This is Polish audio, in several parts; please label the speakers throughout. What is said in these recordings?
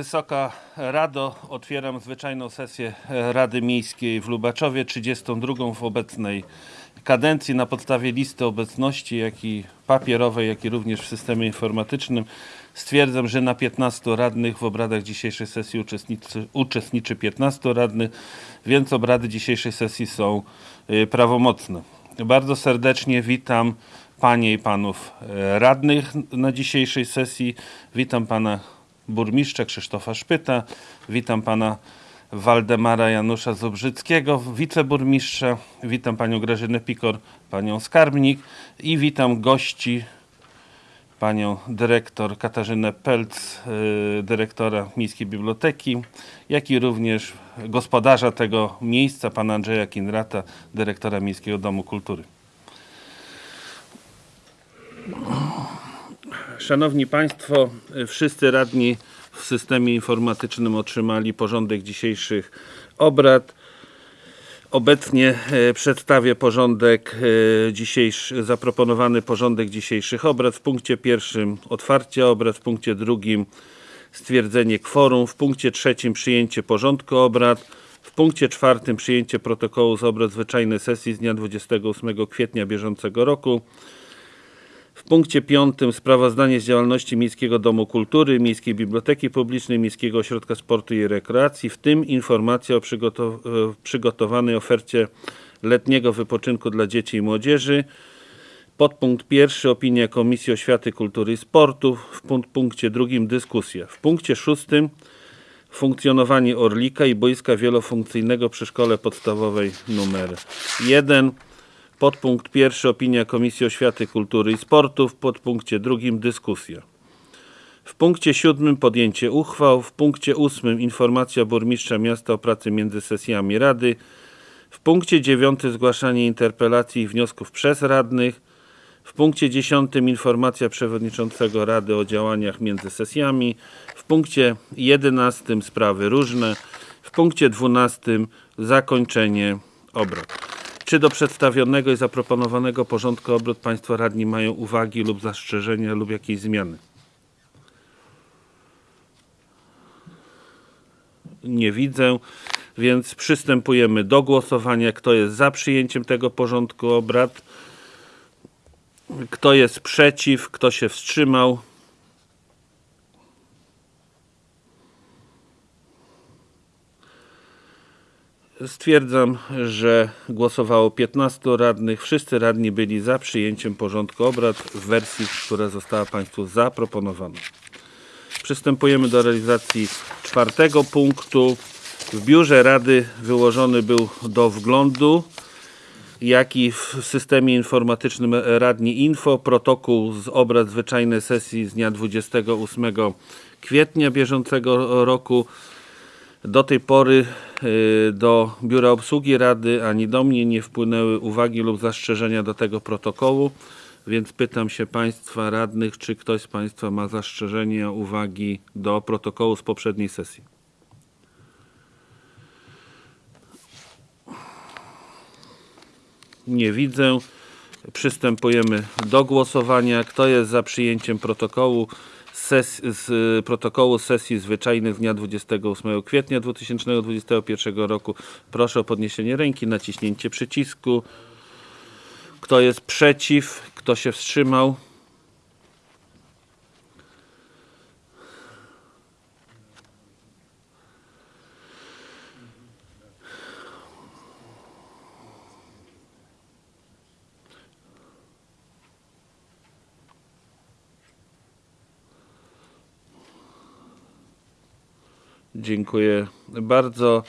Speaker 1: Wysoka Rado, otwieram zwyczajną sesję Rady Miejskiej w Lubaczowie, 32 w obecnej kadencji na podstawie listy obecności, jak i papierowej, jak i również w systemie informatycznym. Stwierdzam, że na 15 radnych w obradach dzisiejszej sesji uczestniczy, uczestniczy 15 radnych, więc obrady dzisiejszej sesji są y, prawomocne. Bardzo serdecznie witam Panie i Panów e, radnych na dzisiejszej sesji. Witam Pana Burmistrza Krzysztofa Szpyta. Witam Pana Waldemara Janusza Zubrzyckiego, wiceburmistrza. Witam Panią Grażynę Pikor, Panią Skarbnik i witam gości panią dyrektor Katarzynę Pelc, y, dyrektora Miejskiej Biblioteki, jak i również gospodarza tego miejsca, pana Andrzeja Kinrata, dyrektora Miejskiego Domu Kultury. Szanowni Państwo, wszyscy radni w systemie informatycznym otrzymali porządek dzisiejszych obrad. Obecnie e, przedstawię porządek e, dzisiejszy, zaproponowany porządek dzisiejszych obrad. W punkcie pierwszym otwarcie obrad, w punkcie drugim stwierdzenie kworum, w punkcie trzecim przyjęcie porządku obrad, w punkcie czwartym przyjęcie protokołu z obrad zwyczajnej sesji z dnia 28 kwietnia bieżącego roku. W punkcie piątym sprawozdanie z działalności Miejskiego Domu Kultury, Miejskiej Biblioteki Publicznej, Miejskiego Ośrodka Sportu i Rekreacji, w tym informacja o przygotow przygotowanej ofercie letniego wypoczynku dla dzieci i młodzieży. Podpunkt pierwszy opinia Komisji Oświaty, Kultury i Sportu. W punkcie drugim dyskusja. W punkcie szóstym funkcjonowanie Orlika i boiska wielofunkcyjnego przy Szkole Podstawowej numer 1. Podpunkt pierwszy opinia Komisji Oświaty, Kultury i Sportu. W podpunkcie drugim dyskusja. W punkcie siódmym podjęcie uchwał. W punkcie ósmym informacja burmistrza miasta o pracy między sesjami Rady. W punkcie dziewiątym zgłaszanie interpelacji i wniosków przez radnych. W punkcie dziesiątym informacja przewodniczącego Rady o działaniach między sesjami. W punkcie jedenastym sprawy różne. W punkcie dwunastym zakończenie obrad. Czy do przedstawionego i zaproponowanego porządku obrad Państwo radni mają uwagi lub zastrzeżenia lub jakieś zmiany? Nie widzę, więc przystępujemy do głosowania. Kto jest za przyjęciem tego porządku obrad? Kto jest przeciw? Kto się wstrzymał? Stwierdzam, że głosowało 15 radnych. Wszyscy radni byli za przyjęciem porządku obrad w wersji, która została Państwu zaproponowana. Przystępujemy do realizacji czwartego punktu. W biurze Rady wyłożony był do wglądu, jak i w systemie informatycznym Radni Info protokół z obrad zwyczajnej sesji z dnia 28 kwietnia bieżącego roku. Do tej pory y, do Biura Obsługi Rady ani do mnie nie wpłynęły uwagi lub zastrzeżenia do tego protokołu, więc pytam się Państwa radnych, czy ktoś z Państwa ma zastrzeżenia, uwagi do protokołu z poprzedniej sesji. Nie widzę. Przystępujemy do głosowania. Kto jest za przyjęciem protokołu? Ses z protokołu sesji zwyczajnych z dnia 28 kwietnia 2021 roku. Proszę o podniesienie ręki, naciśnięcie przycisku. Kto jest przeciw? Kto się wstrzymał? Dziękuję bardzo.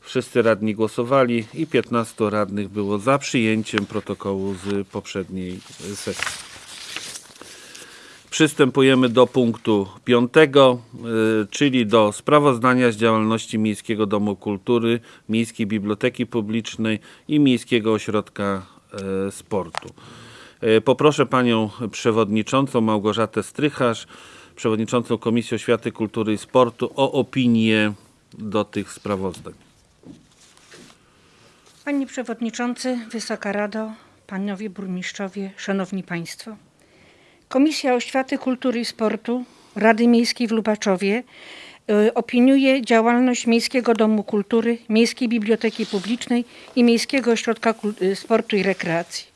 Speaker 1: Wszyscy radni głosowali i 15 radnych było za przyjęciem protokołu z poprzedniej sesji. Przystępujemy do punktu piątego, y, czyli do sprawozdania z działalności Miejskiego Domu Kultury, Miejskiej Biblioteki Publicznej i Miejskiego Ośrodka y, Sportu. Y, poproszę Panią Przewodniczącą Małgorzatę Strycharz, przewodniczącą Komisji Oświaty, Kultury i Sportu o opinię do tych sprawozdań.
Speaker 2: Panie Przewodniczący, Wysoka Rado, Panowie Burmistrzowie, Szanowni Państwo. Komisja Oświaty, Kultury i Sportu Rady Miejskiej w Lubaczowie y, opiniuje działalność Miejskiego Domu Kultury, Miejskiej Biblioteki Publicznej i Miejskiego Ośrodka y, Sportu i Rekreacji.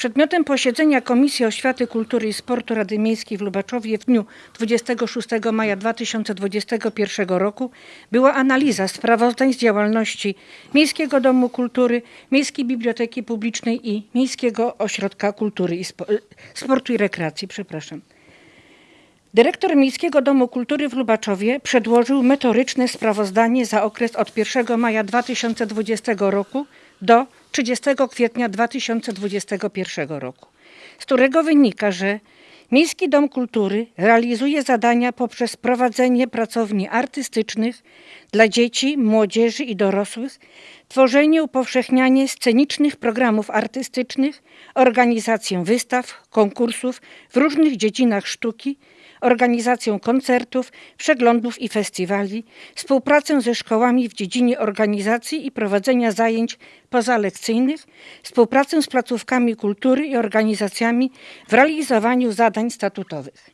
Speaker 2: Przedmiotem posiedzenia Komisji Oświaty, Kultury i Sportu Rady Miejskiej w Lubaczowie w dniu 26 maja 2021 roku była analiza sprawozdań z działalności Miejskiego Domu Kultury, Miejskiej Biblioteki Publicznej i Miejskiego Ośrodka Kultury i Spo- Sportu i Rekreacji. Przepraszam. Dyrektor Miejskiego Domu Kultury w Lubaczowie przedłożył metoryczne sprawozdanie za okres od 1 maja 2020 roku do 30 kwietnia 2021 roku, z którego wynika, że Miejski Dom Kultury realizuje zadania poprzez prowadzenie pracowni artystycznych dla dzieci, młodzieży i dorosłych, tworzenie, upowszechnianie scenicznych programów artystycznych, organizację wystaw, konkursów w różnych dziedzinach sztuki, organizację koncertów, przeglądów i festiwali, współpracę ze szkołami w dziedzinie organizacji i prowadzenia zajęć pozalekcyjnych, współpracę z placówkami kultury i organizacjami w realizowaniu zadań statutowych.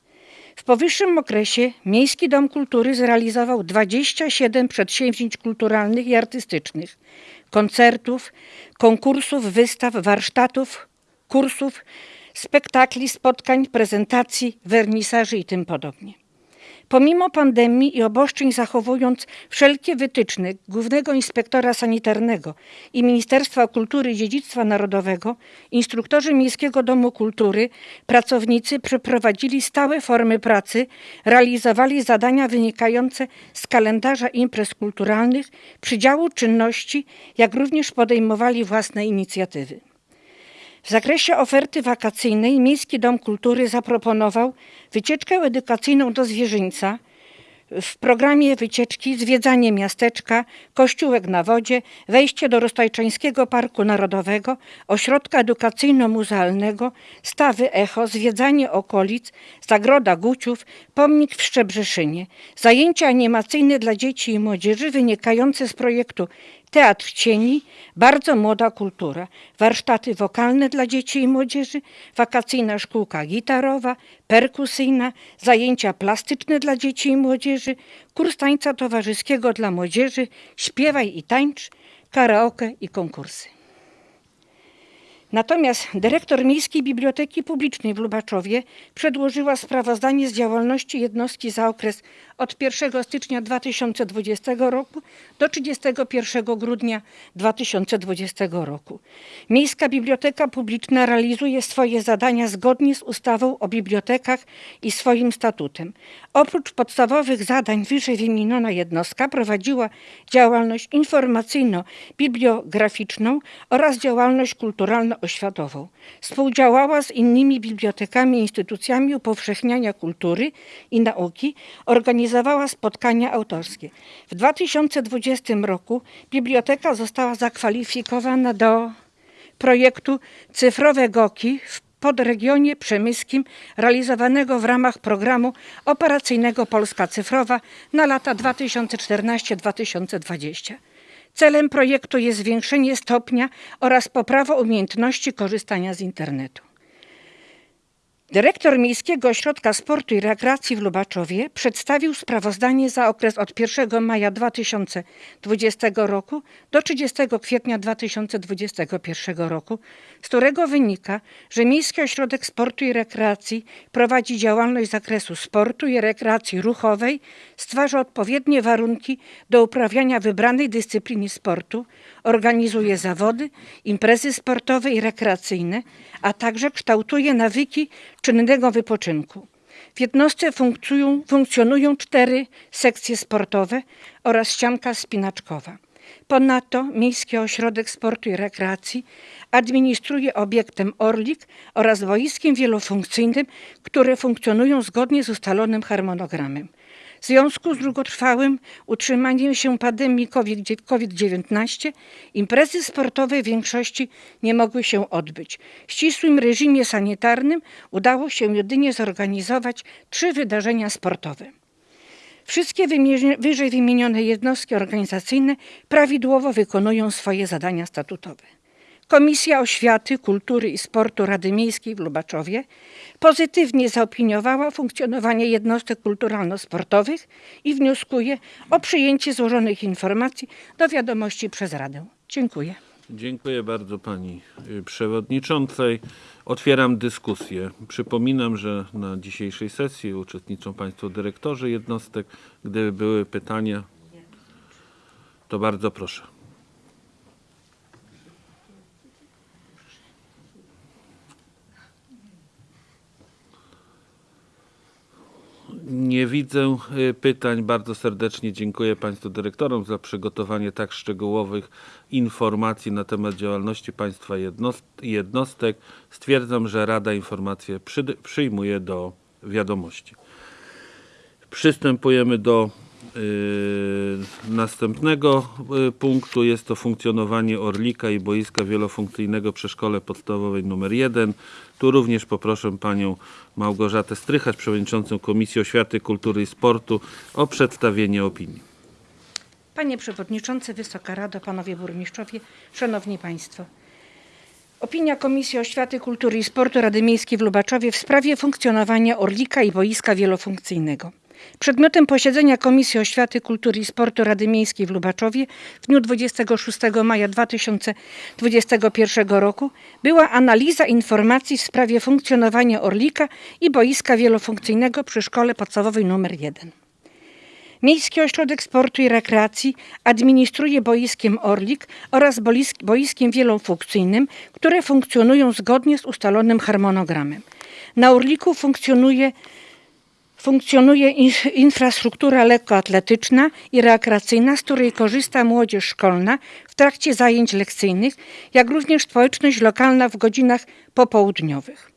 Speaker 2: W powyższym okresie Miejski Dom Kultury zrealizował 27 przedsięwzięć kulturalnych i artystycznych, koncertów, konkursów, wystaw, warsztatów, kursów, spektakli, spotkań, prezentacji, wernisaży i tym podobnie. Pomimo pandemii i obostrzeń zachowując wszelkie wytyczne Głównego Inspektora Sanitarnego i Ministerstwa Kultury i Dziedzictwa Narodowego, instruktorzy Miejskiego Domu Kultury, pracownicy przeprowadzili stałe formy pracy, realizowali zadania wynikające z kalendarza imprez kulturalnych, przydziału czynności, jak również podejmowali własne inicjatywy. W zakresie oferty wakacyjnej Miejski Dom Kultury zaproponował wycieczkę edukacyjną do Zwierzyńca. W programie wycieczki zwiedzanie miasteczka, kościółek na wodzie, wejście do Roztajczańskiego Parku Narodowego, ośrodka edukacyjno-muzealnego, stawy Echo, zwiedzanie okolic, zagroda Guciów, pomnik w Szczebrzeszynie, zajęcia animacyjne dla dzieci i młodzieży wynikające z projektu Teatr Cieni, bardzo młoda kultura, warsztaty wokalne dla dzieci i młodzieży, wakacyjna szkółka gitarowa, perkusyjna, zajęcia plastyczne dla dzieci i młodzieży, kurs tańca towarzyskiego dla młodzieży, śpiewaj i tańcz, karaoke i konkursy. Natomiast dyrektor Miejskiej Biblioteki Publicznej w Lubaczowie przedłożyła sprawozdanie z działalności jednostki za okres od 1 stycznia 2020 roku do 31 grudnia 2020 roku. Miejska Biblioteka Publiczna realizuje swoje zadania zgodnie z ustawą o bibliotekach i swoim statutem. Oprócz podstawowych zadań wyżej wymieniona jednostka prowadziła działalność informacyjno-bibliograficzną oraz działalność kulturalno-oświatową. Współdziałała z innymi bibliotekami i instytucjami upowszechniania kultury i nauki, organizowała spotkania autorskie. W 2020 roku biblioteka została zakwalifikowana do projektu Cyfrowe Goki w podregionie przemyskim realizowanego w ramach programu operacyjnego Polska Cyfrowa na lata 2014-2020. Celem projektu jest zwiększenie stopnia oraz poprawa umiejętności korzystania z internetu. Dyrektor Miejskiego Ośrodka Sportu i Rekreacji w Lubaczowie przedstawił sprawozdanie za okres od 1 maja 2020 roku do 30 kwietnia 2021 roku, z którego wynika, że Miejski Ośrodek Sportu i Rekreacji prowadzi działalność z zakresu sportu i rekreacji ruchowej, stwarza odpowiednie warunki do uprawiania wybranej dyscypliny sportu, organizuje zawody, imprezy sportowe i rekreacyjne, a także kształtuje nawyki czynnego wypoczynku. W jednostce funkcjonują, funkcjonują cztery sekcje sportowe oraz ścianka spinaczkowa. Ponadto Miejski Ośrodek Sportu i Rekreacji administruje obiektem Orlik oraz boiskiem wielofunkcyjnym, które funkcjonują zgodnie z ustalonym harmonogramem. W związku z długotrwałym utrzymaniem się pandemii COVID-19 imprezy sportowe w większości nie mogły się odbyć. W ścisłym reżimie sanitarnym udało się jedynie zorganizować trzy wydarzenia sportowe. Wszystkie wyżej wymienione jednostki organizacyjne prawidłowo wykonują swoje zadania statutowe. Komisja Oświaty, Kultury i Sportu Rady Miejskiej w Lubaczowie pozytywnie zaopiniowała funkcjonowanie jednostek kulturalno-sportowych i wnioskuje o przyjęcie złożonych informacji do wiadomości przez Radę. Dziękuję.
Speaker 1: Dziękuję bardzo pani y, przewodniczącej. Otwieram dyskusję. Przypominam, że na dzisiejszej sesji uczestniczą państwo dyrektorzy jednostek. Gdyby były pytania, to bardzo proszę. Nie widzę y, pytań. Bardzo serdecznie dziękuję Państwu dyrektorom za przygotowanie tak szczegółowych informacji na temat działalności Państwa jednost- jednostek. Stwierdzam, że Rada informacje przyjmuje do wiadomości. Przystępujemy do następnego y, punktu. Jest to funkcjonowanie Orlika i boiska wielofunkcyjnego przy szkole podstawowej nr 1. Tu również poproszę panią Małgorzatę Strychacz, przewodniczącą Komisji Oświaty, Kultury i Sportu o przedstawienie opinii.
Speaker 2: Panie Przewodniczący, Wysoka Rado, Panowie Burmistrzowie, Szanowni Państwo. Opinia Komisji Oświaty, Kultury i Sportu Rady Miejskiej w Lubaczowie w sprawie funkcjonowania Orlika i boiska wielofunkcyjnego. Przedmiotem posiedzenia Komisji Oświaty, Kultury i Sportu Rady Miejskiej w Lubaczowie w dniu 26 maja 2021 roku była analiza informacji w sprawie funkcjonowania Orlika i boiska wielofunkcyjnego przy Szkole Podstawowej nr 1. Miejski Ośrodek Sportu i Rekreacji administruje boiskiem Orlik oraz boisk- boiskiem wielofunkcyjnym, które funkcjonują zgodnie z ustalonym harmonogramem. Na Orliku funkcjonuje, funkcjonuje in- infrastruktura lekkoatletyczna i rekreacyjna, z której korzysta młodzież szkolna w trakcie zajęć lekcyjnych, jak również społeczność lokalna w godzinach popołudniowych.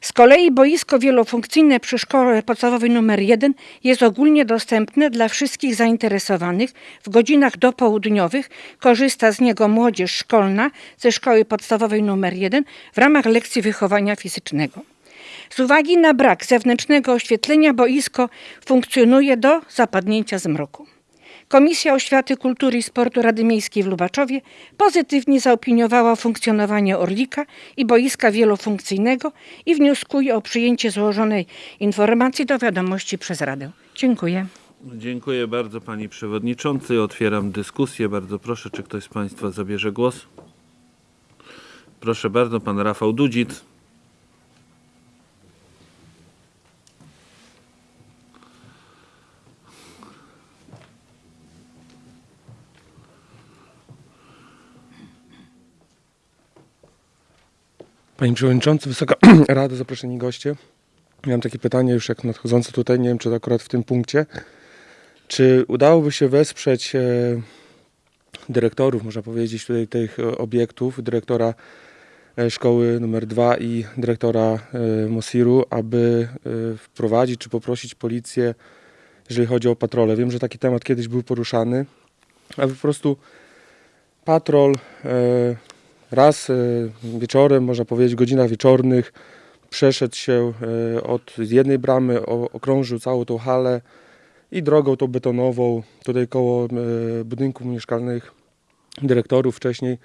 Speaker 2: Z kolei boisko wielofunkcyjne przy szkole podstawowej nr 1 jest ogólnie dostępne dla wszystkich zainteresowanych. W godzinach dopołudniowych korzysta z niego młodzież szkolna ze szkoły podstawowej nr 1 w ramach lekcji wychowania fizycznego. Z uwagi na brak zewnętrznego oświetlenia boisko funkcjonuje do zapadnięcia zmroku. Komisja Oświaty, Kultury i Sportu Rady Miejskiej w Lubaczowie pozytywnie zaopiniowała funkcjonowanie Orlika i boiska wielofunkcyjnego i wnioskuje o przyjęcie złożonej informacji do wiadomości przez Radę. Dziękuję.
Speaker 1: Dziękuję bardzo pani przewodniczący. Otwieram dyskusję. Bardzo proszę, czy ktoś z państwa zabierze głos? Proszę bardzo, pan Rafał Dudzic.
Speaker 3: Panie Przewodniczący, Wysoka Rado, zaproszeni goście. Miałem takie pytanie już jak nadchodzące tutaj, nie wiem czy to akurat w tym punkcie. Czy udałoby się wesprzeć e, dyrektorów, można powiedzieć, tutaj tych e, obiektów, dyrektora e, szkoły numer 2 i dyrektora Mosiru, aby wprowadzić czy poprosić policję, jeżeli chodzi o patrole. Wiem, że taki temat kiedyś był poruszany, aby po prostu patrol raz e, wieczorem, można powiedzieć w godzinach wieczornych, przeszedł się e, od jednej bramy, okrążył całą tą halę i drogą tą betonową, tutaj koło e, budynków mieszkalnych dyrektorów wcześniej,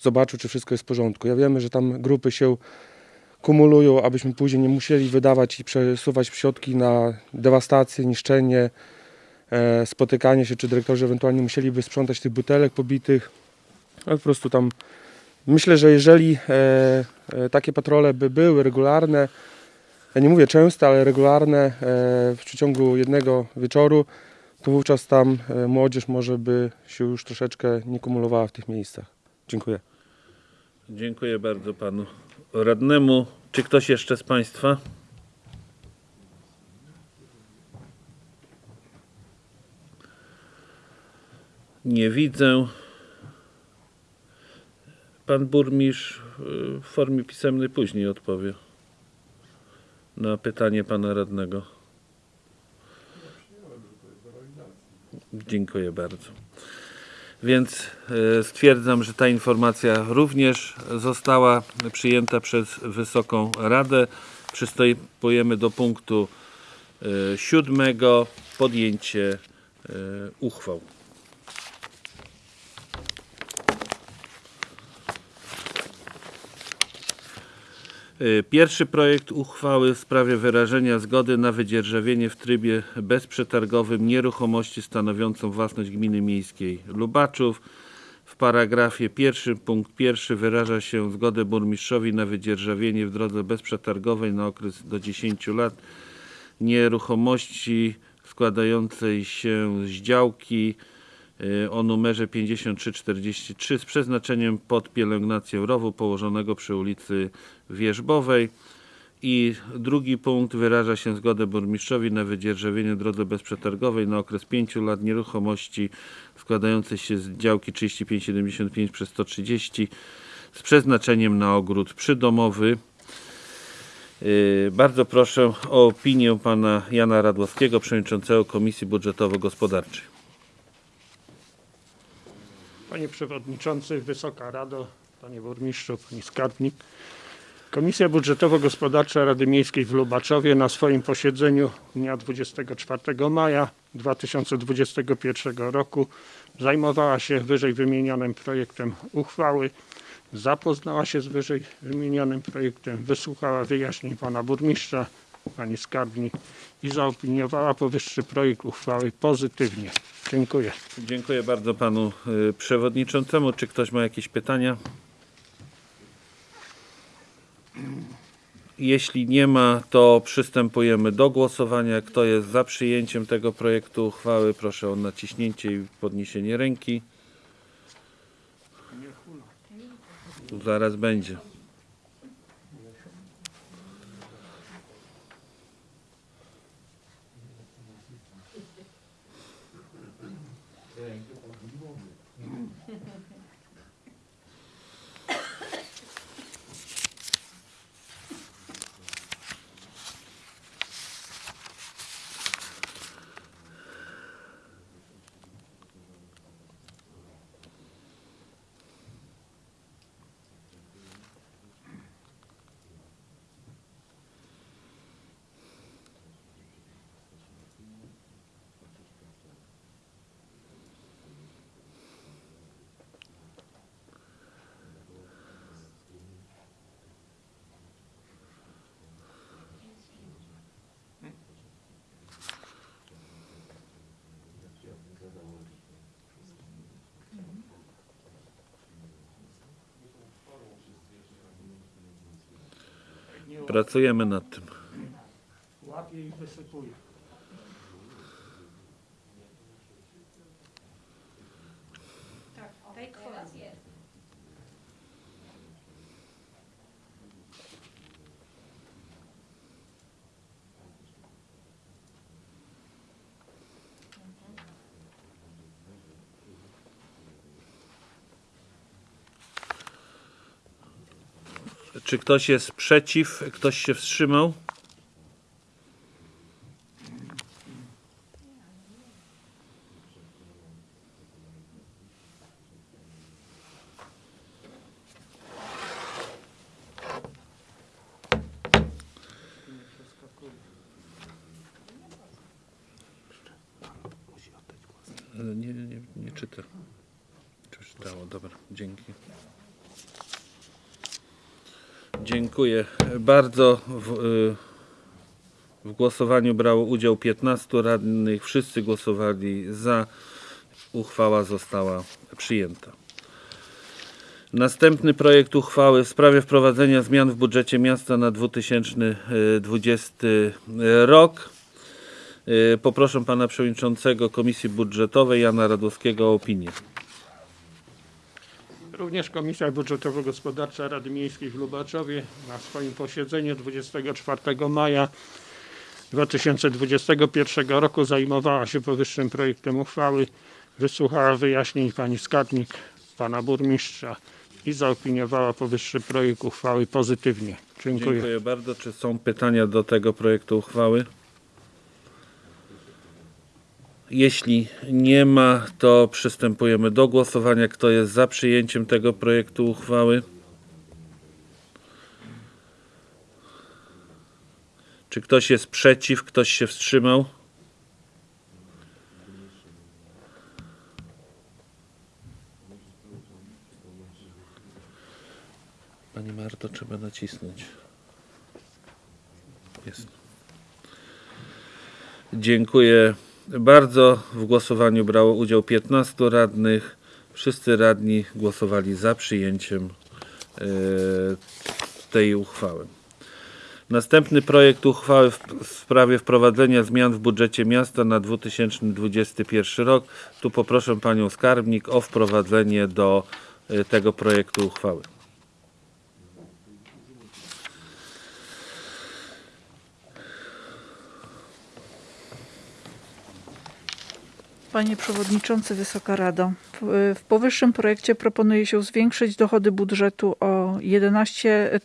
Speaker 3: zobaczył, czy wszystko jest w porządku. Ja wiemy, że tam grupy się kumulują, abyśmy później nie musieli wydawać i przesuwać środki na dewastację, niszczenie, spotykanie się, czy dyrektorzy ewentualnie musieliby sprzątać tych butelek pobitych. Ale po prostu tam myślę, że jeżeli e, e, takie patrole by były regularne, ja nie mówię częste, ale regularne e, w przeciągu jednego wieczoru, to wówczas tam młodzież może by się już troszeczkę nie kumulowała w tych miejscach. Dziękuję.
Speaker 1: Dziękuję bardzo panu radnemu. Czy ktoś jeszcze z państwa? Nie widzę. Pan burmistrz y, w formie pisemnej później odpowie na pytanie pana radnego. Dziękuję bardzo. Więc e, stwierdzam, że ta informacja również została przyjęta przez Wysoką Radę. Przystępujemy do punktu e, siódmego. Podjęcie uchwał. Pierwszy projekt uchwały w sprawie wyrażenia zgody na wydzierżawienie w trybie bezprzetargowym nieruchomości stanowiącą własność gminy miejskiej Lubaczów. W paragrafie pierwszym punkt pierwszy wyraża się zgodę burmistrzowi na wydzierżawienie w drodze bezprzetargowej na okres do 10 lat nieruchomości składającej się z działki y, o numerze 5343 z przeznaczeniem pod pielęgnację rowu położonego przy ulicy Wierzbowej. I drugi punkt wyraża się zgodę burmistrzowi na wydzierżawienie drodze bezprzetargowej na okres 5 lat nieruchomości składającej się z działki 3575 przez 130 z przeznaczeniem na ogród przydomowy. Yy, Bardzo proszę o opinię pana Jana Radłowskiego, przewodniczącego Komisji Budżetowo-Gospodarczej.
Speaker 4: Panie Przewodniczący, Wysoka Rado, Panie Burmistrzu, Pani Skarbnik. Komisja Budżetowo-Gospodarcza Rady Miejskiej w Lubaczowie na swoim posiedzeniu dnia 24 maja 2021 roku zajmowała się wyżej wymienionym projektem uchwały, zapoznała się z wyżej wymienionym projektem, wysłuchała wyjaśnień Pana Burmistrza, Pani Skarbnik i zaopiniowała powyższy projekt uchwały pozytywnie. Dziękuję.
Speaker 1: Dziękuję bardzo panu y, przewodniczącemu. Czy ktoś ma jakieś pytania? Jeśli nie ma, to przystępujemy do głosowania. Kto jest za przyjęciem tego projektu uchwały, proszę o naciśnięcie i podniesienie ręki. Zaraz będzie. Pracujemy nad tym.
Speaker 4: Łapię i wysypuję.
Speaker 1: Czy ktoś jest przeciw? Ktoś się wstrzymał? Nie, nie, nie czyta. Czy czytało? Dobra, dzięki. Dziękuję bardzo. W, y, w głosowaniu brało udział 15 radnych. Wszyscy głosowali za. Uchwała została przyjęta. Następny projekt uchwały w sprawie wprowadzenia zmian w budżecie miasta na 2020 rok. Y, Poproszę pana przewodniczącego Komisji Budżetowej Jana Radłowskiego o opinię.
Speaker 4: Również Komisja Budżetowo-Gospodarcza Rady Miejskiej w Lubaczowie na swoim posiedzeniu 24 maja 2021 roku zajmowała się powyższym projektem uchwały, wysłuchała wyjaśnień pani skarbnik, pana burmistrza i zaopiniowała powyższy projekt uchwały pozytywnie. Dziękuję.
Speaker 1: Dziękuję bardzo. Czy są pytania do tego projektu uchwały? Jeśli nie ma, to przystępujemy do głosowania. Kto jest za przyjęciem tego projektu uchwały? Czy ktoś jest przeciw? Ktoś się wstrzymał? Pani Marto, trzeba nacisnąć. Jest. Dziękuję bardzo. W głosowaniu brało udział 15 radnych. Wszyscy radni głosowali za przyjęciem e, tej uchwały. Następny projekt uchwały w sprawie wprowadzenia zmian w budżecie miasta na 2021 rok. Tu poproszę panią skarbnik o wprowadzenie do e, tego projektu uchwały.
Speaker 5: Panie Przewodniczący, Wysoka Rado. W, powyższym projekcie proponuje się zwiększyć dochody budżetu o 11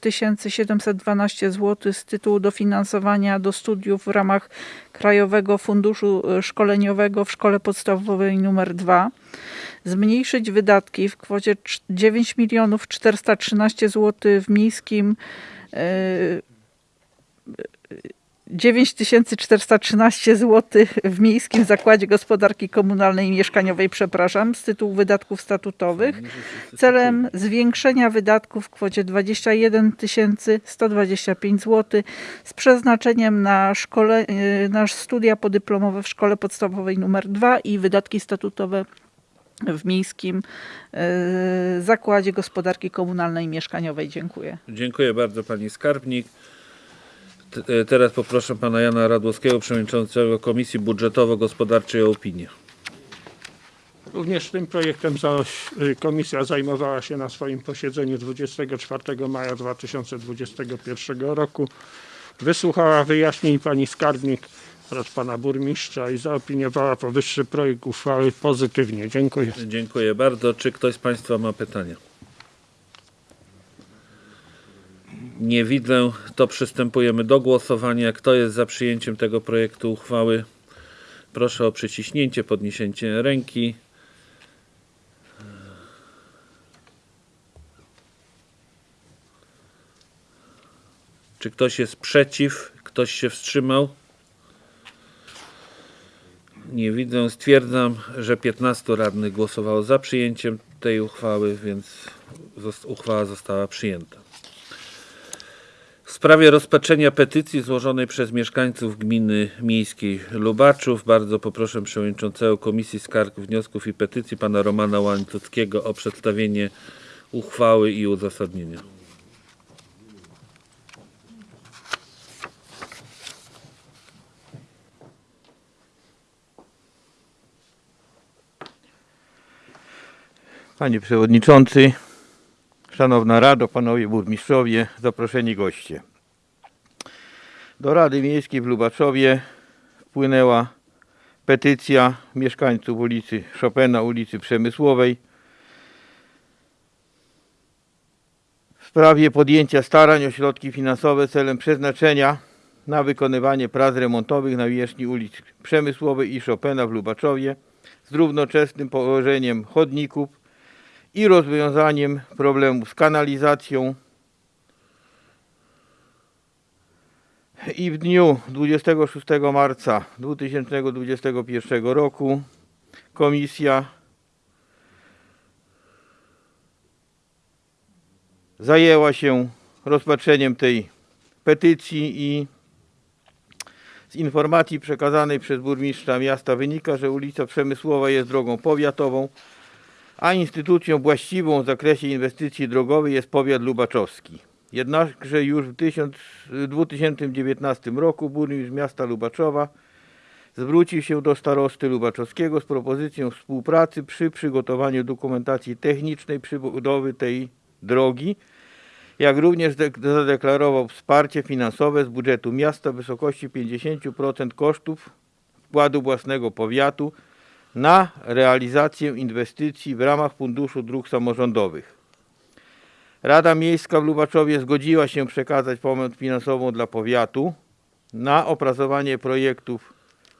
Speaker 5: 712 zł z tytułu dofinansowania do studiów w ramach Krajowego Funduszu Szkoleniowego w Szkole Podstawowej nr 2. Zmniejszyć wydatki w kwocie cz- 9 413 zł w miejskim e, 9413 zł w Miejskim Zakładzie Gospodarki Komunalnej i Mieszkaniowej, przepraszam, z tytułu wydatków statutowych celem zwiększenia wydatków w kwocie 21 125 zł z przeznaczeniem na, szkole, y, na studia podyplomowe w Szkole Podstawowej nr 2 i wydatki statutowe w Miejskim y, Zakładzie Gospodarki Komunalnej i Mieszkaniowej. Dziękuję.
Speaker 1: Dziękuję bardzo pani skarbnik. E, Teraz poproszę pana Jana Radłowskiego, przewodniczącego Komisji Budżetowo-Gospodarczej o opinię.
Speaker 4: Również tym projektem y, komisja zajmowała się na swoim posiedzeniu 24 maja 2021 roku. Wysłuchała wyjaśnień pani skarbnik oraz pana burmistrza i zaopiniowała powyższy projekt uchwały pozytywnie. Dziękuję.
Speaker 1: Dziękuję bardzo. Czy ktoś z państwa ma pytania? Nie widzę, to przystępujemy do głosowania. Kto jest za przyjęciem tego projektu uchwały? Proszę o przyciśnięcie, podniesienie ręki. Czy ktoś jest przeciw? Ktoś się wstrzymał? Nie widzę. Stwierdzam, że 15 radnych głosowało za przyjęciem tej uchwały, więc uchwała została przyjęta. W sprawie rozpatrzenia petycji złożonej przez mieszkańców gminy miejskiej Lubaczów bardzo poproszę przewodniczącego Komisji Skarg, Wniosków i Petycji pana Romana Łańcuckiego o przedstawienie uchwały i uzasadnienia.
Speaker 6: Panie Przewodniczący, Szanowna Rado, Panowie Burmistrzowie, zaproszeni goście. Do Rady Miejskiej w Lubaczowie wpłynęła petycja mieszkańców ulicy Chopina, ulicy Przemysłowej w sprawie podjęcia starań o środki finansowe celem przeznaczenia na wykonywanie prac remontowych na wierzchni ulic Przemysłowej i Chopina w Lubaczowie z równoczesnym położeniem chodników i rozwiązaniem problemu z kanalizacją. I w dniu 26 marca 2021 roku komisja zajęła się rozpatrzeniem tej petycji i z informacji przekazanej przez burmistrza miasta wynika, że ulica Przemysłowa jest drogą powiatową a instytucją właściwą w zakresie inwestycji drogowej jest powiat lubaczowski. Jednakże już w 1000 w 2019 roku burmistrz miasta Lubaczowa zwrócił się do starosty lubaczowskiego z propozycją współpracy przy przygotowaniu dokumentacji technicznej przybudowy tej drogi, jak również zadeklarował wsparcie finansowe z budżetu miasta w wysokości 50% kosztów wkładu własnego powiatu na realizację inwestycji w ramach Funduszu Dróg Samorządowych. Rada Miejska w Lubaczowie zgodziła się przekazać pomoc finansową dla powiatu na opracowanie projektów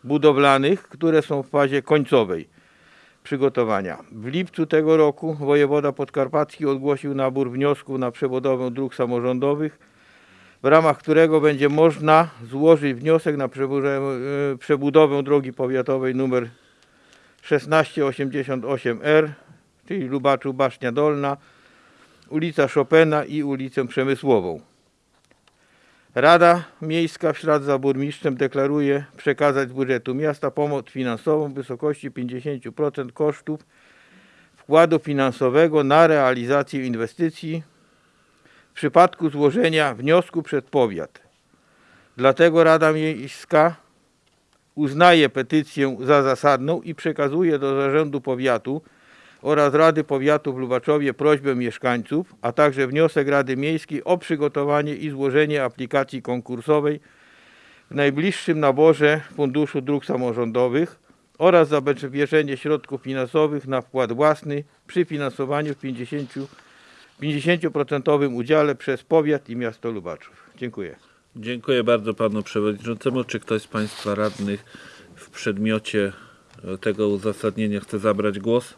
Speaker 6: budowlanych, które są w fazie końcowej przygotowania. W lipcu tego roku wojewoda podkarpacki ogłosił nabór wniosków na przebudowę dróg samorządowych, w ramach którego będzie można złożyć wniosek na e, przebudowę drogi powiatowej nr 1688R, czyli Lubaczu Basznia Dolna, ulica Chopina i ulicę Przemysłową. Rada Miejska w ślad za burmistrzem deklaruje przekazać z budżetu miasta pomoc finansową w wysokości 50% kosztów wkładu finansowego na realizację inwestycji w przypadku złożenia wniosku przed powiat. Dlatego Rada Miejska uznaje petycję za zasadną i przekazuje do Zarządu Powiatu oraz Rady Powiatu w Lubaczowie prośbę mieszkańców, a także wniosek Rady Miejskiej o przygotowanie i złożenie aplikacji konkursowej w najbliższym naborze Funduszu Dróg Samorządowych oraz zabezpieczenie środków finansowych na wkład własny przy finansowaniu w 50, 50% udziale przez powiat i miasto Lubaczów. Dziękuję.
Speaker 1: Dziękuję bardzo panu przewodniczącemu. Czy ktoś z państwa radnych w przedmiocie e, tego uzasadnienia chce zabrać głos?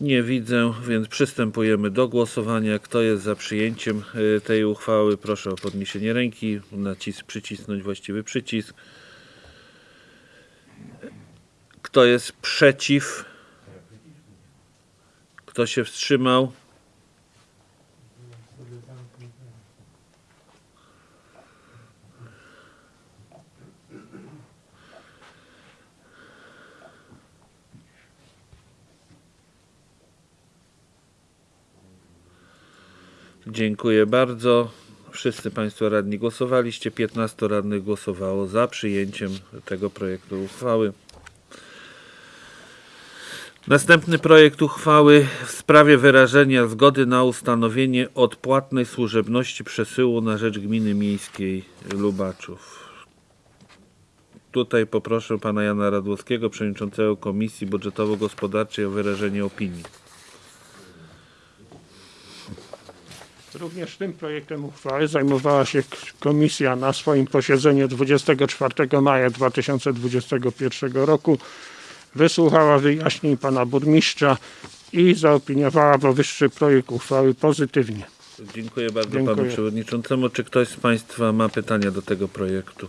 Speaker 1: Nie widzę, więc przystępujemy do głosowania. Kto jest za przyjęciem e, tej uchwały? Proszę o podniesienie ręki, nacisk, przycisnąć właściwy przycisk. Kto jest przeciw? Kto się wstrzymał? Dziękuję bardzo. Wszyscy Państwo radni głosowaliście. 15 radnych głosowało za przyjęciem tego projektu uchwały. Następny projekt uchwały w sprawie wyrażenia zgody na ustanowienie odpłatnej służebności przesyłu na rzecz Gminy Miejskiej Lubaczów. Tutaj poproszę pana Jana Radłowskiego, przewodniczącego Komisji Budżetowo-Gospodarczej o wyrażenie opinii.
Speaker 4: Również tym projektem uchwały zajmowała się komisja na swoim posiedzeniu 24 maja 2021 roku. Wysłuchała wyjaśnień pana burmistrza i zaopiniowała powyższy projekt uchwały pozytywnie.
Speaker 1: Dziękuję bardzo
Speaker 4: Dziękuję.
Speaker 1: panu przewodniczącemu. Czy ktoś z państwa ma pytania do tego projektu?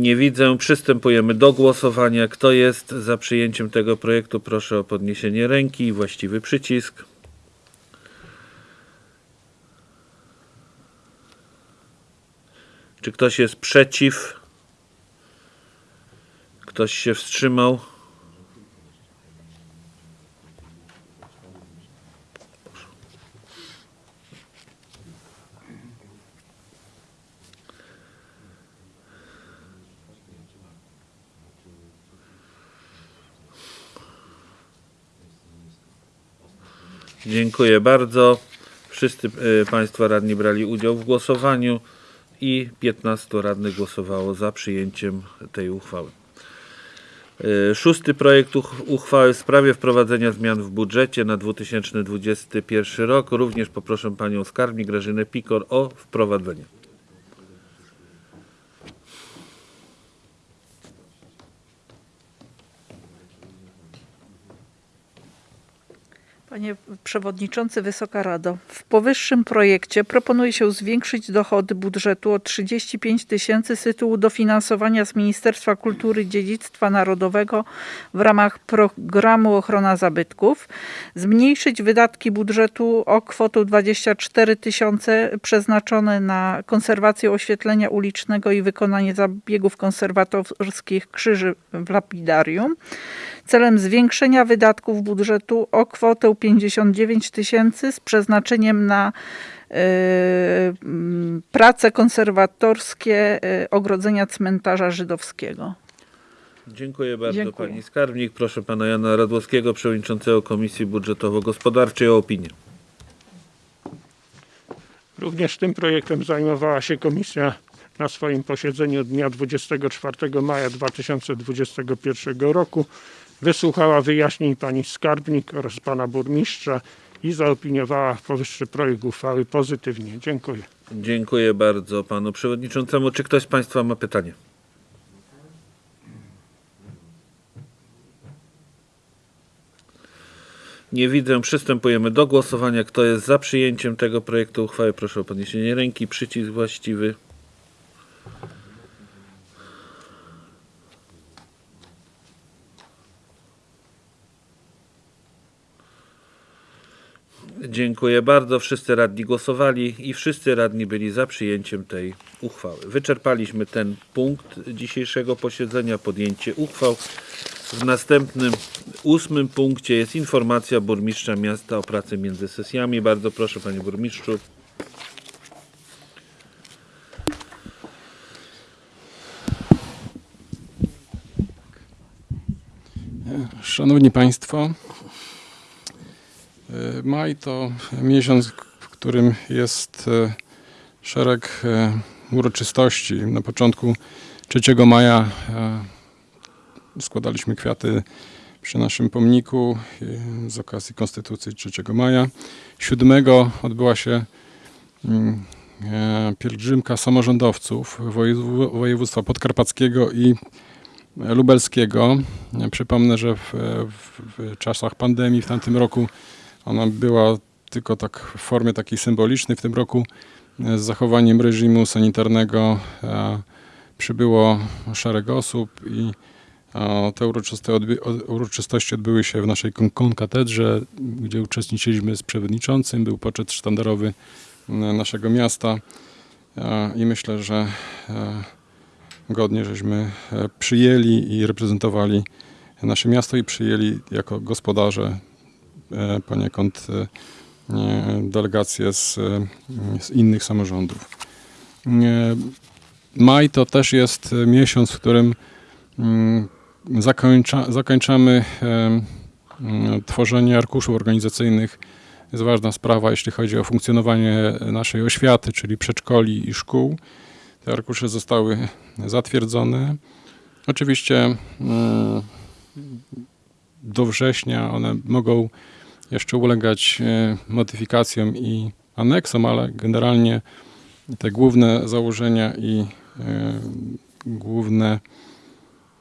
Speaker 1: Nie widzę. Przystępujemy do głosowania. Kto jest za przyjęciem tego projektu? Proszę o podniesienie ręki i właściwy przycisk. Czy ktoś jest przeciw? Ktoś się wstrzymał? Dziękuję bardzo. Wszyscy e, Państwo radni brali udział w głosowaniu i 15 radnych głosowało za przyjęciem tej uchwały. E, Szósty projekt uch- uchwały w sprawie wprowadzenia zmian w budżecie na 2021 rok. Również poproszę Panią Skarbnik Grażynę Pikor o wprowadzenie.
Speaker 5: Panie Przewodniczący, Wysoka Rado, w powyższym projekcie proponuje się zwiększyć dochody budżetu o 35 tysięcy z tytułu dofinansowania z Ministerstwa Kultury i Dziedzictwa Narodowego w ramach programu Ochrona Zabytków, zmniejszyć wydatki budżetu o kwotę 24 tysiące przeznaczone na konserwację oświetlenia ulicznego i wykonanie zabiegów konserwatorskich krzyży w lapidarium, celem zwiększenia wydatków budżetu o kwotę 59 tysięcy z przeznaczeniem na e, prace konserwatorskie e, ogrodzenia cmentarza żydowskiego.
Speaker 1: Dziękuję bardzo
Speaker 5: Dziękuję.
Speaker 1: Pani Skarbnik. Proszę Pana Jana Radłowskiego, Przewodniczącego Komisji Budżetowo-Gospodarczej o opinię.
Speaker 4: Również tym projektem zajmowała się komisja na swoim posiedzeniu dnia 24 maja 2021 roku. Wysłuchała wyjaśnień pani skarbnik oraz pana burmistrza i zaopiniowała powyższy projekt uchwały pozytywnie. Dziękuję.
Speaker 1: Dziękuję bardzo Panu Przewodniczącemu. Czy ktoś z Państwa ma pytanie? Nie widzę. Przystępujemy do głosowania. Kto jest za przyjęciem tego projektu uchwały? Proszę o podniesienie ręki. Przycisk właściwy. Dziękuję bardzo. Wszyscy radni głosowali i wszyscy radni byli za przyjęciem tej uchwały. Wyczerpaliśmy ten punkt dzisiejszego posiedzenia, podjęcie uchwał. W następnym, ósmym punkcie jest informacja burmistrza miasta o pracy między sesjami. Bardzo proszę, panie burmistrzu.
Speaker 7: Szanowni Państwo, maj to miesiąc, w którym jest e, szereg e, uroczystości. Na początku 3 maja e, składaliśmy kwiaty przy naszym pomniku e, z okazji Konstytucji 3 maja. 7 odbyła się mm, e, pielgrzymka samorządowców wojew- województwa podkarpackiego i lubelskiego. Przypomnę, że w, w czasach pandemii w tamtym roku ona była tylko tak w formie takiej symbolicznej. W tym roku e, z zachowaniem reżimu sanitarnego e, przybyło szereg osób i e, te uroczyste odby, uroczystości odbyły się w naszej kon- konkatedrze, gdzie uczestniczyliśmy z przewodniczącym. Był poczet sztandarowy naszego miasta i myślę, że godnie żeśmy przyjęli i reprezentowali nasze miasto i przyjęli jako gospodarze poniekąd e, e, delegacje z, e, z innych samorządów. E, Maj to też jest e, miesiąc, w którym mm, zakończa, zakończamy e, mm, tworzenie arkuszów organizacyjnych. Jest ważna sprawa, jeśli chodzi o funkcjonowanie naszej oświaty, czyli przedszkoli i szkół. Te arkusze zostały zatwierdzone. Oczywiście mm, do września one mogą jeszcze ulegać e, modyfikacjom i aneksom, ale generalnie te główne założenia i e, główne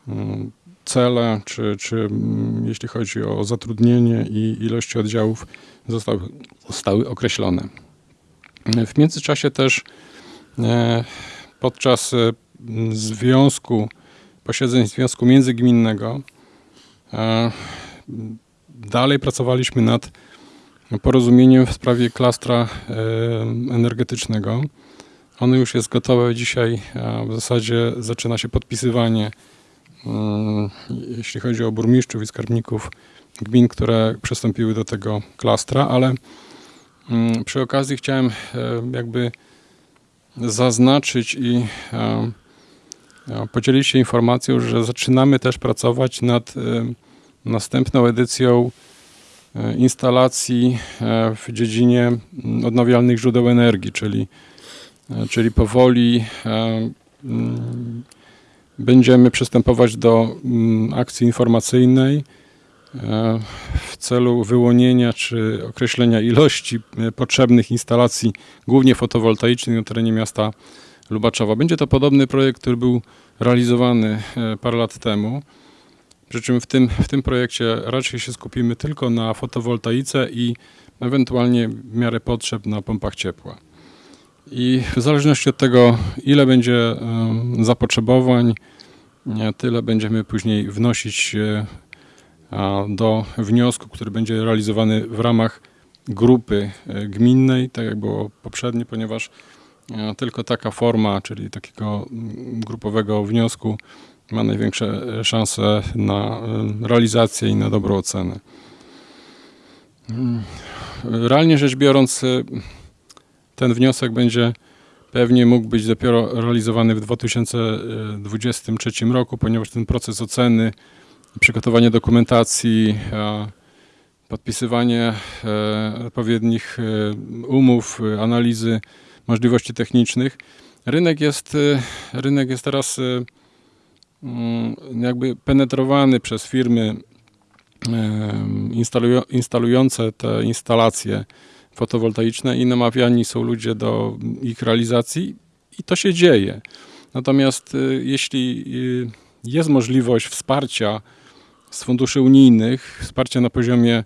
Speaker 7: mm, cele, czy, czy mm, jeśli chodzi o zatrudnienie i ilości oddziałów, zostały, zostały określone. W międzyczasie też e, podczas związku, posiedzeń związku międzygminnego dalej pracowaliśmy nad porozumieniem w sprawie klastra e, energetycznego. Ono już jest gotowe dzisiaj, a w zasadzie zaczyna się podpisywanie, mm, jeśli chodzi o burmistrzów i skarbników gmin, które przystąpiły do tego klastra, ale mm, przy okazji chciałem e, jakby zaznaczyć i e, podzielić się informacją, że zaczynamy też pracować nad następną edycją e, instalacji e, w dziedzinie mm, odnawialnych źródeł energii, czyli, e, czyli powoli mm, będziemy przystępować do mm, akcji informacyjnej w celu wyłonienia czy określenia ilości potrzebnych instalacji, głównie fotowoltaicznych na terenie miasta Lubaczowa. Będzie to podobny projekt, który był realizowany parę lat temu. Przy czym w tym, w tym projekcie raczej się skupimy tylko na fotowoltaice i ewentualnie w miarę potrzeb na pompach ciepła. I w zależności od tego, ile będzie zapotrzebowań, tyle będziemy później wnosić do wniosku, który będzie realizowany w ramach grupy e, gminnej, tak jak było poprzednio, ponieważ e, tylko taka forma, czyli takiego grupowego wniosku ma największe e, szanse na e, realizację i na dobrą ocenę. Mm, Realnie rzecz biorąc, e, ten wniosek będzie pewnie mógł być dopiero realizowany w 2023 roku, ponieważ ten proces oceny, przygotowanie dokumentacji, podpisywanie odpowiednich umów, analizy możliwości technicznych. Rynek jest, rynek jest teraz jakby penetrowany przez firmy instalujące te instalacje fotowoltaiczne i namawiani są ludzie do ich realizacji i to się dzieje. Natomiast y, jeśli y, jest możliwość wsparcia z funduszy unijnych, wsparcia na poziomie,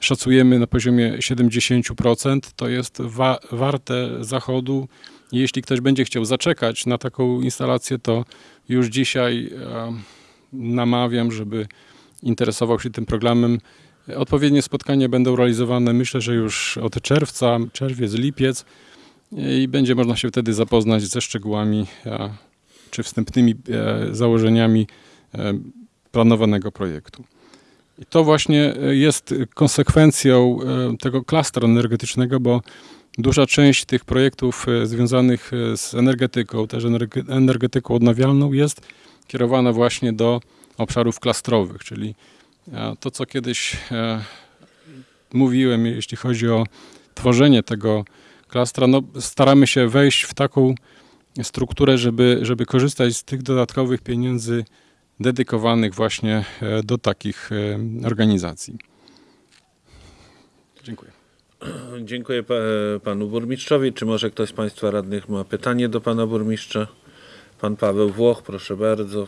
Speaker 7: szacujemy na poziomie 70%, to jest wa- warte zachodu. Jeśli ktoś będzie chciał zaczekać na taką instalację, to już dzisiaj namawiam, żeby interesował się tym programem Odpowiednie spotkania będą realizowane, myślę, że już od czerwca, czerwiec, lipiec i będzie można się wtedy zapoznać ze szczegółami czy wstępnymi e, założeniami e, planowanego projektu. I to właśnie e, jest konsekwencją tego klastra energetycznego, bo duża część tych projektów e, związanych e, z energetyką, też energe- energetyką odnawialną jest kierowana właśnie do obszarów klastrowych, czyli e, to, co kiedyś mówiłem, jeśli chodzi o tworzenie tego klastra, no staramy się wejść w taką strukturę, żeby, żeby korzystać z tych dodatkowych pieniędzy dedykowanych właśnie do takich organizacji. Dziękuję.
Speaker 1: Dziękuję pa, panu burmistrzowi. Czy może ktoś z państwa radnych ma pytanie do pana burmistrza? Pan Paweł Włoch, proszę bardzo.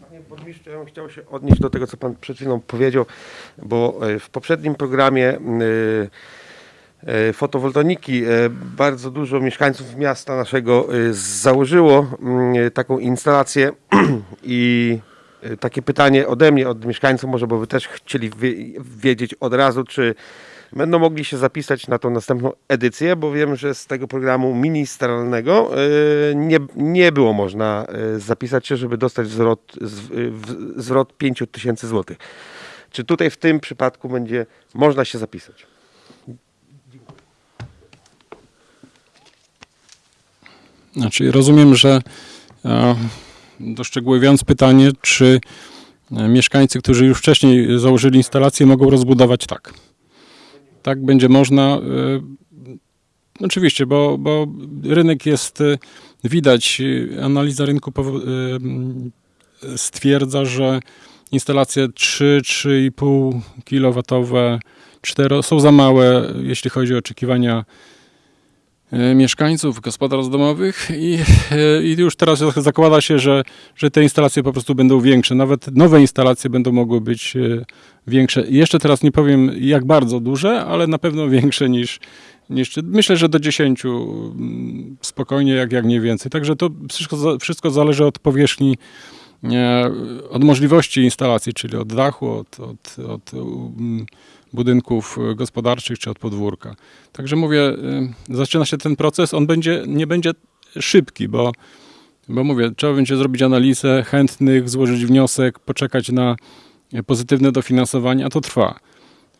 Speaker 8: Panie burmistrzu, ja bym chciał się odnieść do tego, co pan przed chwilą powiedział, bo e, w poprzednim programie e, e, fotowoltaiki bardzo dużo mieszkańców miasta naszego założyło mm, taką instalację i takie pytanie ode mnie, od mieszkańców, może bo wy też chcieli wie- wiedzieć od razu, czy będą mogli się zapisać na tą następną edycję, bo wiem, że z tego programu ministerialnego e, nie, nie było można e, zapisać się, żeby dostać zwrot, zwrot 5 tysięcy złotych. Czy tutaj w tym przypadku będzie można się zapisać?
Speaker 7: Znaczy, rozumiem, że e, doszczegółowiając pytanie, czy e, mieszkańcy, którzy już wcześniej założyli instalację, mogą rozbudować tak. Tak będzie można. e, Oczywiście, bo, bo rynek jest, e, widać, analiza rynku stwierdza, że instalacje 3-3,5 kW, 4 są za małe, jeśli chodzi o oczekiwania mieszkańców, gospodarstw domowych i, e, i już teraz zakłada się, że, że te instalacje po prostu będą większe. Nawet nowe instalacje będą mogły być e, większe. Jeszcze teraz nie powiem jak bardzo duże, ale na pewno większe niż, niż myślę, że do 10 mm, spokojnie, jak, jak nie więcej. Także to wszystko, wszystko zależy od powierzchni, e, od możliwości instalacji, czyli od dachu, od, od, od mm, budynków e, gospodarczych czy od podwórka. Także mówię, y, zaczyna się ten proces, on będzie, nie będzie szybki, bo, bo mówię, trzeba będzie zrobić analizę chętnych, złożyć wniosek, poczekać na e, pozytywne dofinansowanie, a to trwa.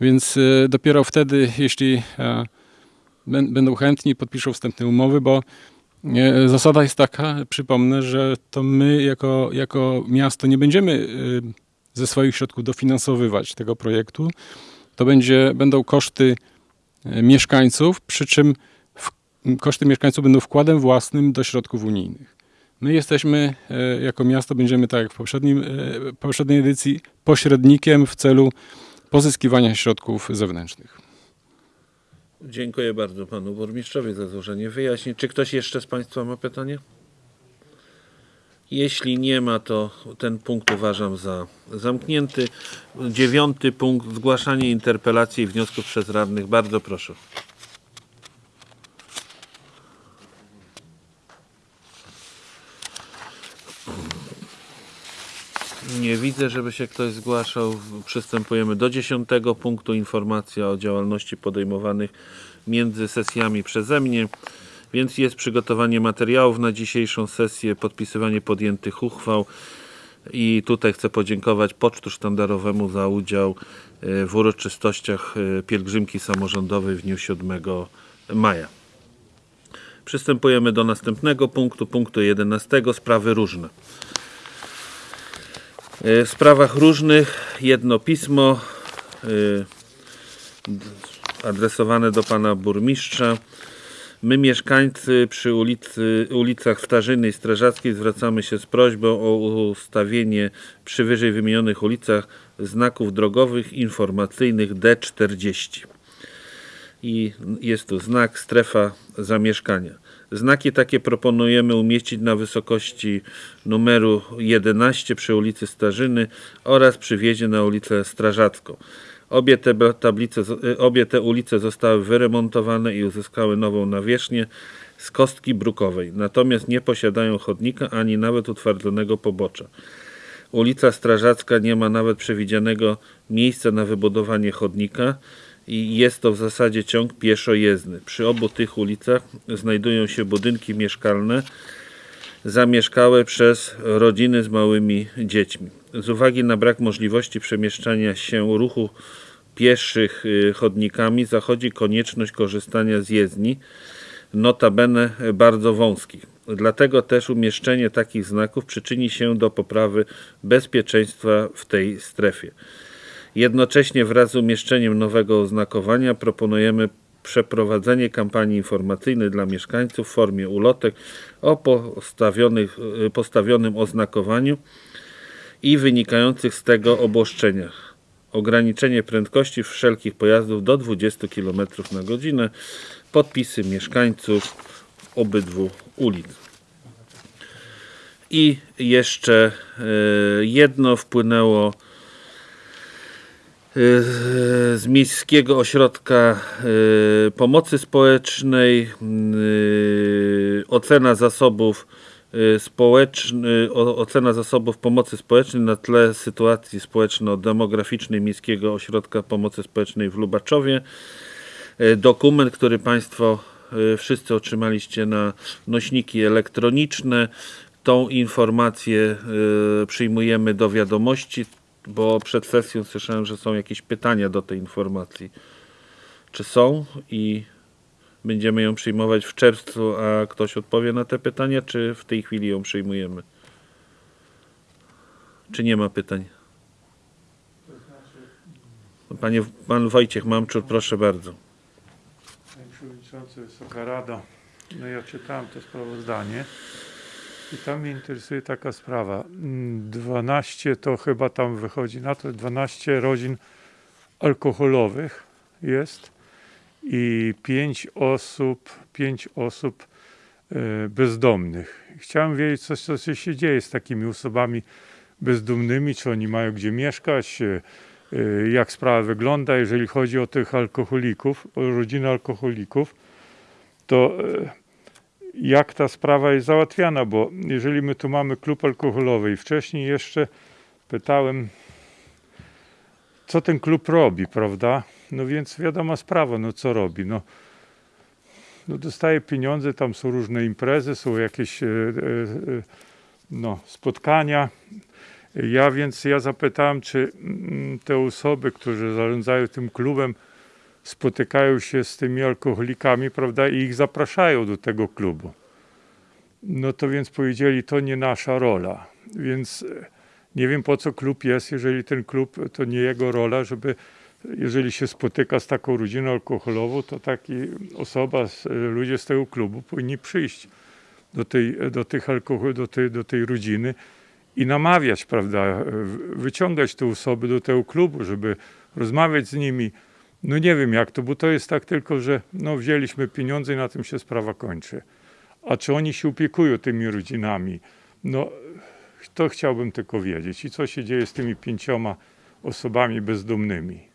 Speaker 7: Więc dopiero wtedy, jeśli e, bę- będą chętni, podpiszą wstępne umowy, bo e, zasada jest taka, przypomnę, że to my jako, jako miasto nie będziemy ze swoich środków dofinansowywać tego projektu. To będzie, będą koszty e, mieszkańców, przy czym w, koszty mieszkańców będą wkładem własnym do środków unijnych. My jesteśmy e, jako miasto, będziemy tak jak w poprzednim, e, poprzedniej edycji, pośrednikiem w celu pozyskiwania środków zewnętrznych.
Speaker 1: Dziękuję bardzo panu burmistrzowi za złożenie wyjaśnień. Czy ktoś jeszcze z państwa ma pytanie? Jeśli nie ma, to ten punkt uważam za zamknięty. Dziewiąty punkt, zgłaszanie interpelacji i wniosków przez radnych. Bardzo proszę. Nie widzę, żeby się ktoś zgłaszał. Przystępujemy do dziesiątego punktu. Informacja o działalności podejmowanych między sesjami przeze mnie. Więc jest przygotowanie materiałów na dzisiejszą sesję, podpisywanie podjętych uchwał. I tutaj chcę podziękować Pocztu Sztandarowemu za udział e, w uroczystościach e, pielgrzymki samorządowej w dniu 7 maja. Przystępujemy do następnego punktu, punktu 11. Sprawy różne. E, W sprawach różnych jedno pismo adresowane do pana burmistrza. My mieszkańcy przy ulicy, ulicach Starzyny i Strażackiej zwracamy się z prośbą o ustawienie przy wyżej wymienionych ulicach znaków drogowych informacyjnych D40 i jest tu znak strefa zamieszkania. Znaki takie proponujemy umieścić na wysokości numeru 11 przy ulicy Starzyny oraz przy wjeździe na ulicę Strażacką. Obie te tablice, y, obie te ulice zostały wyremontowane i uzyskały nową nawierzchnię z kostki brukowej, natomiast nie posiadają chodnika ani nawet utwardzonego pobocza. Ulica Strażacka nie ma nawet przewidzianego miejsca na wybudowanie chodnika i jest to w zasadzie ciąg pieszo-jezdny. Przy obu tych ulicach znajdują się budynki mieszkalne zamieszkałe przez rodziny z małymi dziećmi. Z uwagi na brak możliwości przemieszczania się ruchu pieszych y, chodnikami zachodzi konieczność korzystania z jezdni, notabene bardzo wąskich. Dlatego też umieszczenie takich znaków przyczyni się do poprawy bezpieczeństwa w tej strefie. Jednocześnie wraz z umieszczeniem nowego oznakowania proponujemy przeprowadzenie kampanii informacyjnej dla mieszkańców w formie ulotek o y, postawionym oznakowaniu i wynikających z tego obłoszczeniach. Ograniczenie prędkości wszelkich pojazdów do 20 km na godzinę. Podpisy mieszkańców obydwu ulic. I jeszcze y, jedno wpłynęło y, z Miejskiego Ośrodka y, Pomocy Społecznej ocena zasobów społeczny, o- ocena zasobów pomocy społecznej na tle sytuacji społeczno-demograficznej Miejskiego Ośrodka Pomocy Społecznej w Lubaczowie. Y, Dokument, który Państwo y, wszyscy otrzymaliście na nośniki elektroniczne. Tą informację y, przyjmujemy do wiadomości, bo przed sesją słyszałem, że są jakieś pytania do tej informacji. Czy są i będziemy ją przyjmować w czerwcu, a ktoś odpowie na te pytania, czy w tej chwili ją przyjmujemy? Czy nie ma pytań? Panie, pan Wojciech Mamczur, proszę bardzo.
Speaker 9: Panie Przewodniczący, Wysoka Rado, no ja czytałem to sprawozdanie i tam mnie interesuje taka sprawa. Mm, 12 to chyba tam wychodzi na to, 12 rodzin alkoholowych jest i 5 osób, 5 osób e, bezdomnych. Chciałem wiedzieć, co, co się dzieje z takimi osobami bezdomnymi, czy oni mają gdzie mieszkać, e, e, jak sprawa wygląda, jeżeli chodzi o tych alkoholików, o rodziny alkoholików, to jak ta sprawa jest załatwiana, bo jeżeli my tu mamy klub alkoholowy i wcześniej jeszcze pytałem, co ten klub robi, prawda? No więc wiadoma sprawa, no co robi, no, no dostaje pieniądze, tam są różne imprezy, są jakieś e, e, e, no, spotkania, ja więc ja zapytałem, czy mm, te osoby, które zarządzają tym klubem, spotykają się z tymi alkoholikami, prawda, i ich zapraszają do tego klubu. No to więc powiedzieli, to nie nasza rola. Więc e, nie wiem po co klub jest, jeżeli ten klub to nie jego rola, żeby jeżeli się spotyka z taką rodziną alkoholową, to taki osoba, ludzie z tego klubu powinni przyjść do tej, do tych alkohol, do tej, do tej rodziny i namawiać, prawda, wyciągać te osoby do tego klubu, żeby rozmawiać z nimi. No nie wiem jak to, bo to jest tak tylko, że no wzięliśmy pieniądze i na tym się sprawa kończy. A czy oni się opiekują tymi rodzinami? No to chciałbym tylko wiedzieć. I co się dzieje z tymi pięcioma osobami bezdomnymi?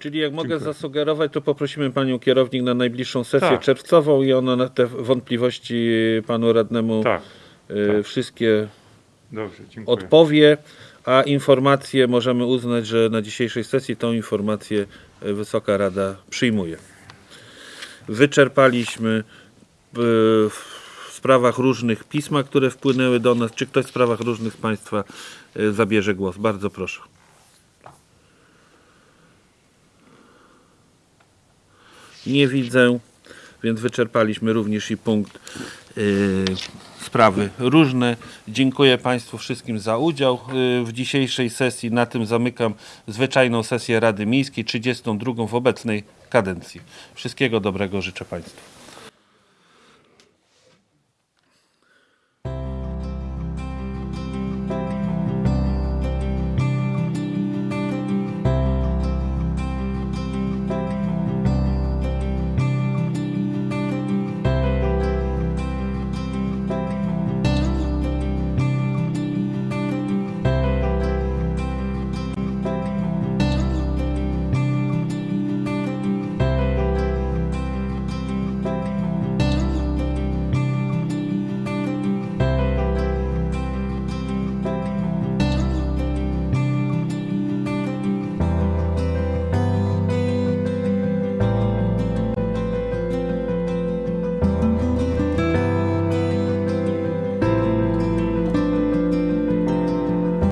Speaker 1: Czyli jak mogę
Speaker 9: Dziękuję.
Speaker 1: zasugerować, to poprosimy panią kierownik na najbliższą sesję
Speaker 9: Tak.
Speaker 1: czerwcową i ona na te wątpliwości panu radnemu
Speaker 9: Tak,
Speaker 1: y,
Speaker 9: tak.
Speaker 1: wszystkie
Speaker 9: dobrze,
Speaker 1: odpowie, a informacje możemy uznać, że na dzisiejszej sesji tą informację y, Wysoka Rada przyjmuje. Wyczerpaliśmy y, w sprawach różnych pisma, które wpłynęły do nas. Czy ktoś w sprawach różnych z Państwa y, zabierze głos? Bardzo proszę. Nie widzę, więc wyczerpaliśmy również i punkt y, sprawy różne. Dziękuję Państwu wszystkim za udział y, w dzisiejszej sesji. Na tym zamykam zwyczajną sesję Rady Miejskiej, 32 w obecnej kadencji. Wszystkiego dobrego życzę Państwu.